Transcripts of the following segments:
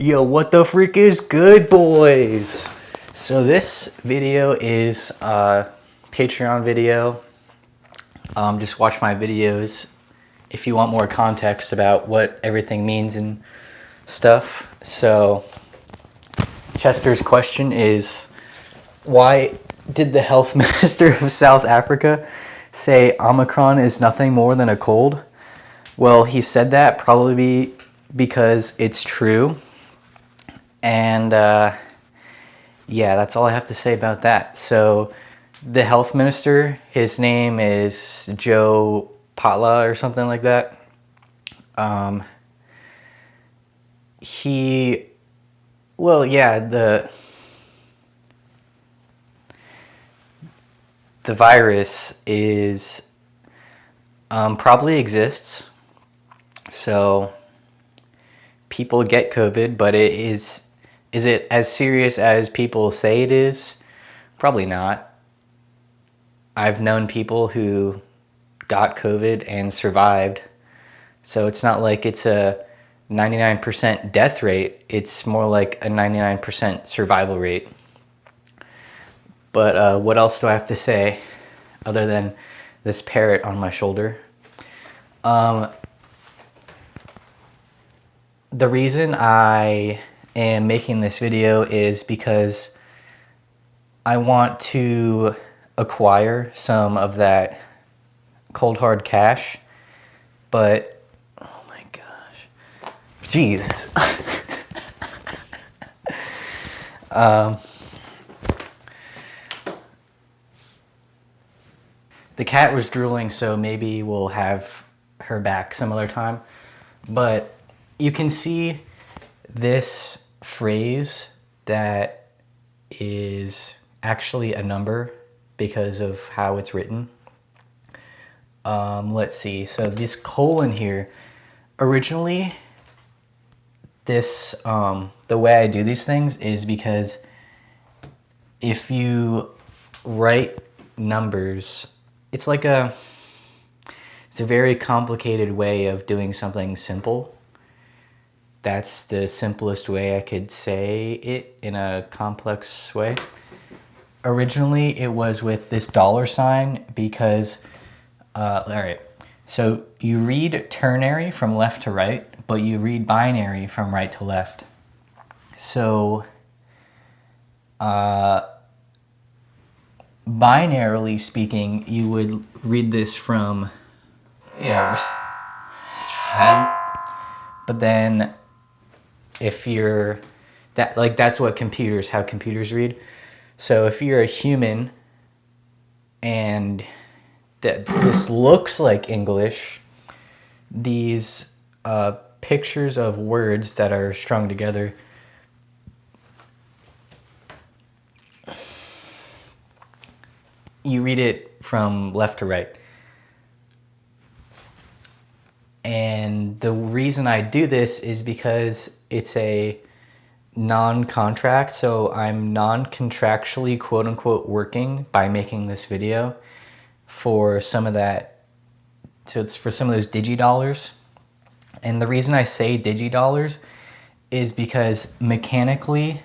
Yo, what the freak is good, boys? So this video is a Patreon video. Um, just watch my videos if you want more context about what everything means and stuff. So Chester's question is, why did the health minister of South Africa say Omicron is nothing more than a cold? Well, he said that probably because it's true and uh, yeah, that's all I have to say about that. So the health minister, his name is Joe Phaahla or something like that. Um, he, well, yeah, the the virus is um, probably exists. So people get COVID, but it is is it as serious as people say it is? Probably not. I've known people who got COVID and survived. So it's not like it's a 99% death rate. It's more like a 99% survival rate. But uh, what else do I have to say other than this parrot on my shoulder? Um, the reason I am making this video is because I want to acquire some of that cold hard cash, but oh my gosh, Jesus. um, the cat was drooling, so maybe we'll have her back some other time. But you can see this phrase that is actually a number because of how it's written. Um, let's see. So this colon here, originally, this um, the way I do these things is because if you write numbers, it's like a it's a very complicated way of doing something simple that's the simplest way I could say it in a complex way. Originally, it was with this dollar sign because, uh, all right, so you read ternary from left to right, but you read binary from right to left. So, uh, binarily speaking, you would read this from, yeah, but then if you're that like that's what computers how computers read. So if you're a human and that this looks like english these uh, pictures of words that are strung together you read it from left to right and the reason I do this is because it's a non-contract, so I'm non-contractually quote unquote working by making this video for some of that, so it's for some of those digi dollars. And the reason I say digi dollars is because mechanically,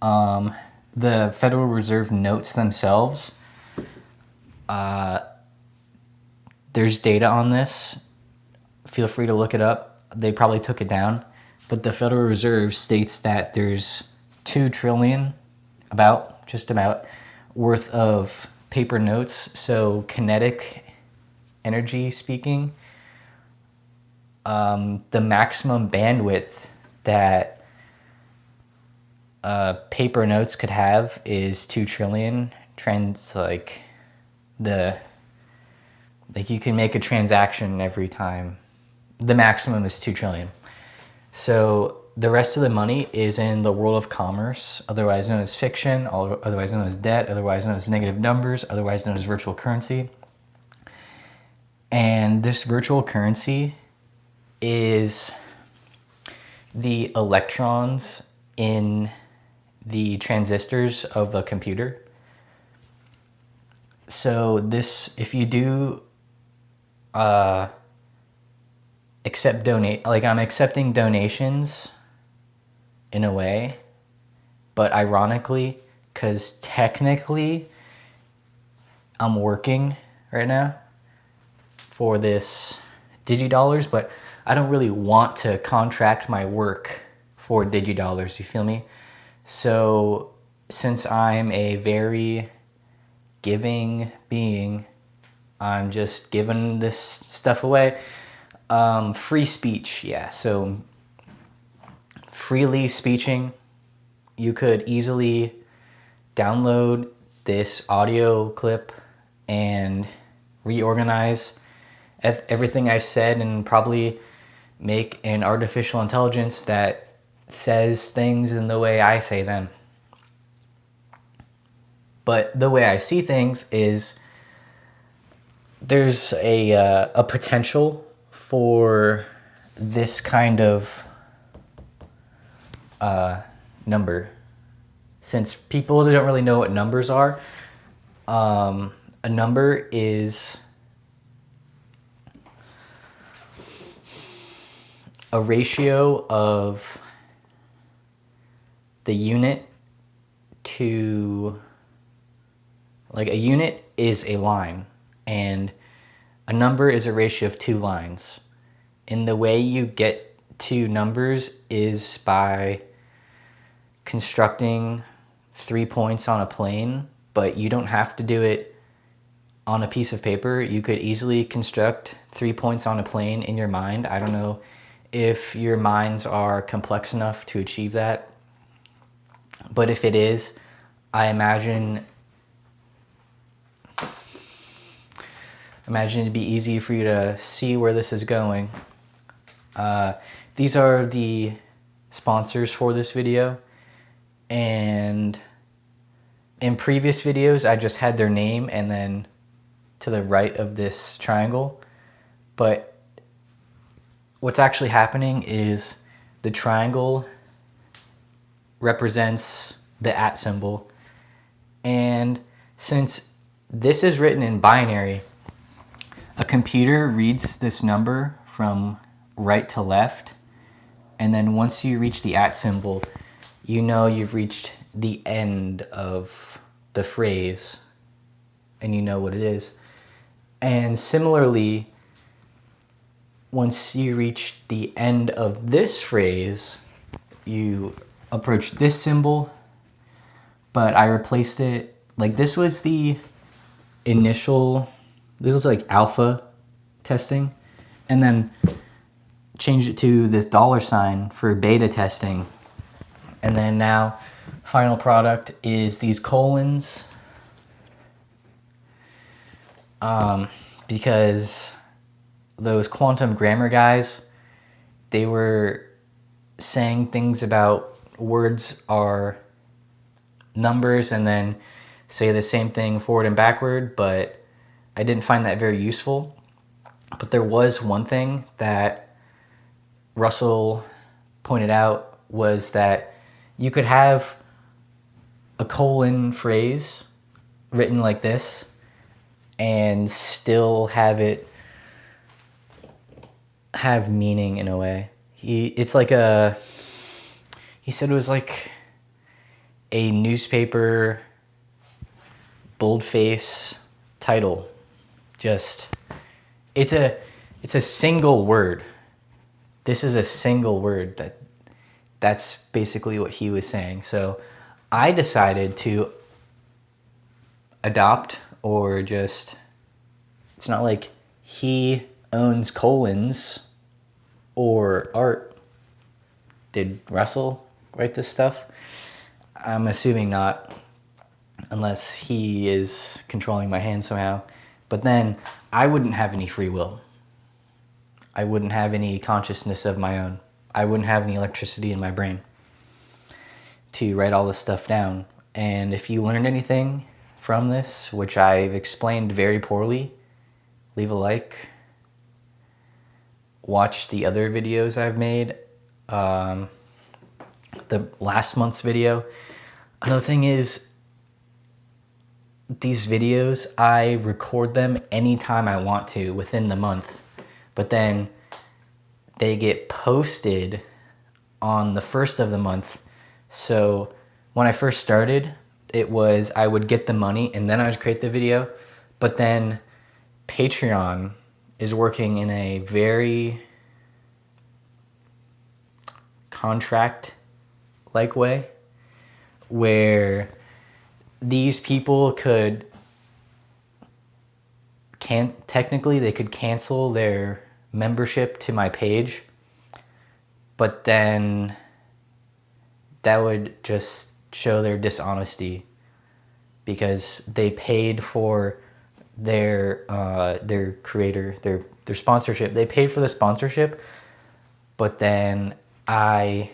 um, the Federal Reserve notes themselves, uh, there's data on this feel free to look it up. They probably took it down. But the Federal Reserve states that there's 2 trillion, about, just about, worth of paper notes. So kinetic energy speaking, um, the maximum bandwidth that uh, paper notes could have is 2 trillion. Trends like the, like you can make a transaction every time the maximum is 2 trillion. So the rest of the money is in the world of commerce, otherwise known as fiction, otherwise known as debt, otherwise known as negative numbers, otherwise known as virtual currency. And this virtual currency is the electrons in the transistors of a computer. So this, if you do uh, accept donate like I'm accepting donations in a way, but ironically, because technically I'm working right now for this DigiDollars, but I don't really want to contract my work for DigiDollars, you feel me? So since I'm a very giving being, I'm just giving this stuff away. Um, free speech, yeah. So freely speeching, you could easily download this audio clip and reorganize everything I said and probably make an artificial intelligence that says things in the way I say them. But the way I see things is there's a, uh, a potential for this kind of uh, number. Since people don't really know what numbers are, um, a number is a ratio of the unit to like a unit is a line and a number is a ratio of two lines. And the way you get to numbers is by constructing three points on a plane, but you don't have to do it on a piece of paper. You could easily construct three points on a plane in your mind. I don't know if your minds are complex enough to achieve that. But if it is, I imagine imagine it'd be easy for you to see where this is going. Uh, these are the sponsors for this video. And in previous videos, I just had their name and then to the right of this triangle. But what's actually happening is the triangle represents the at symbol. And since this is written in binary, a computer reads this number from right to left. And then once you reach the at symbol, you know you've reached the end of the phrase and you know what it is. And similarly, once you reach the end of this phrase, you approach this symbol, but I replaced it, like this was the initial, this is like alpha testing, and then changed it to this dollar sign for beta testing. And then now final product is these colons um, because those quantum grammar guys, they were saying things about words are numbers and then say the same thing forward and backward, but I didn't find that very useful. But there was one thing that Russell pointed out was that you could have a colon phrase written like this and still have it have meaning in a way. He it's like a he said it was like a newspaper boldface title. Just it's a it's a single word. This is a single word that that's basically what he was saying. So I decided to adopt or just it's not like he owns colons or art. Did Russell write this stuff? I'm assuming not, unless he is controlling my hand somehow. But then I wouldn't have any free will. I wouldn't have any consciousness of my own. I wouldn't have any electricity in my brain to write all this stuff down. And if you learned anything from this, which I've explained very poorly, leave a like, watch the other videos I've made. Um, the last month's video. Another thing is, these videos, I record them anytime I want to within the month. But then they get posted on the first of the month. So when I first started, it was I would get the money and then I would create the video. But then Patreon is working in a very contract like way where these people could can technically they could cancel their membership to my page but then that would just show their dishonesty because they paid for their uh, their creator their their sponsorship. They paid for the sponsorship but then I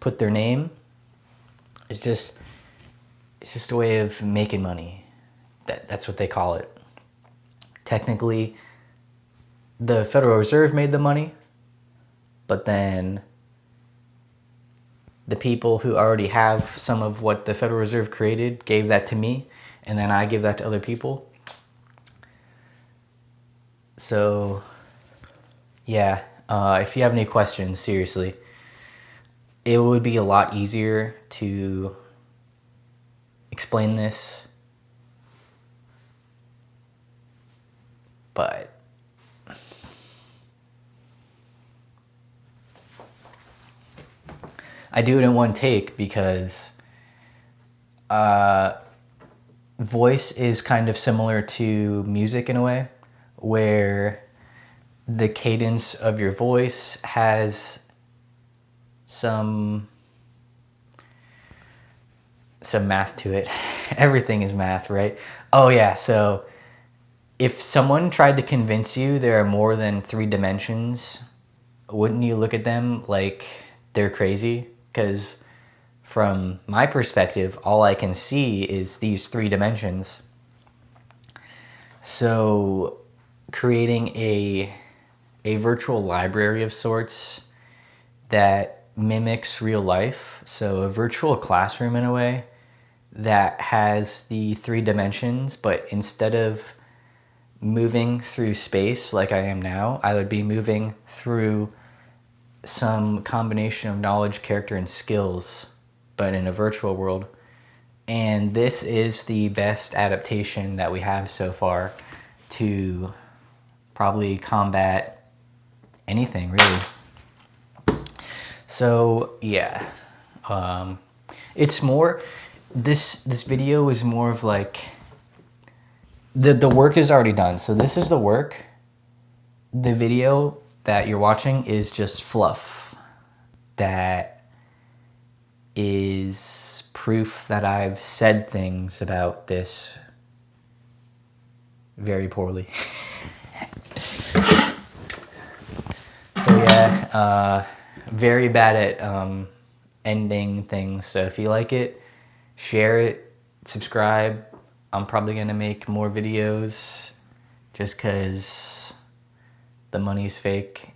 put their name. It's just it's just a way of making money that that's what they call it technically the Federal Reserve made the money but then the people who already have some of what the Federal Reserve created gave that to me, and then I give that to other people. So, yeah, uh, if you have any questions, seriously, it would be a lot easier to explain this, but I do it in one take because uh, voice is kind of similar to music in a way, where the cadence of your voice has some some math to it. Everything is math, right? Oh yeah, so if someone tried to convince you there are more than three dimensions, wouldn't you look at them like they're crazy? because from my perspective, all I can see is these three dimensions. So creating a, a virtual library of sorts that mimics real life, so a virtual classroom in a way that has the three dimensions, but instead of moving through space like I am now, I would be moving through some combination of knowledge, character, and skills, but in a virtual world. And this is the best adaptation that we have so far to probably combat anything, really. So, yeah. Um, it's more, this, this video is more of like, the, the work is already done. So this is the work. The video that you're watching is just fluff that is proof that I've said things about this very poorly. so yeah, uh, very bad at um, ending things. So if you like it, share it, subscribe. I'm probably to make more videos just because the money's fake